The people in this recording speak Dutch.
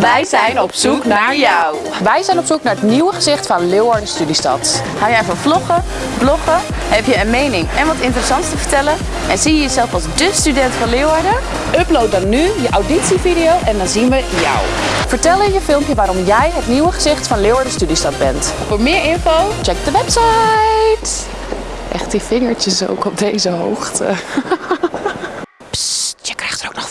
Wij zijn op zoek naar jou. Wij zijn op zoek naar het nieuwe gezicht van Leeuwarden Studiestad. Hou jij van vloggen, bloggen? Heb je een mening en wat interessants te vertellen? En zie je jezelf als de student van Leeuwarden? Upload dan nu je auditievideo en dan zien we jou. Vertel in je filmpje waarom jij het nieuwe gezicht van Leeuwarden Studiestad bent. Voor meer info Check de website. Echt die vingertjes ook op deze hoogte. Ps, je krijgt er ook nog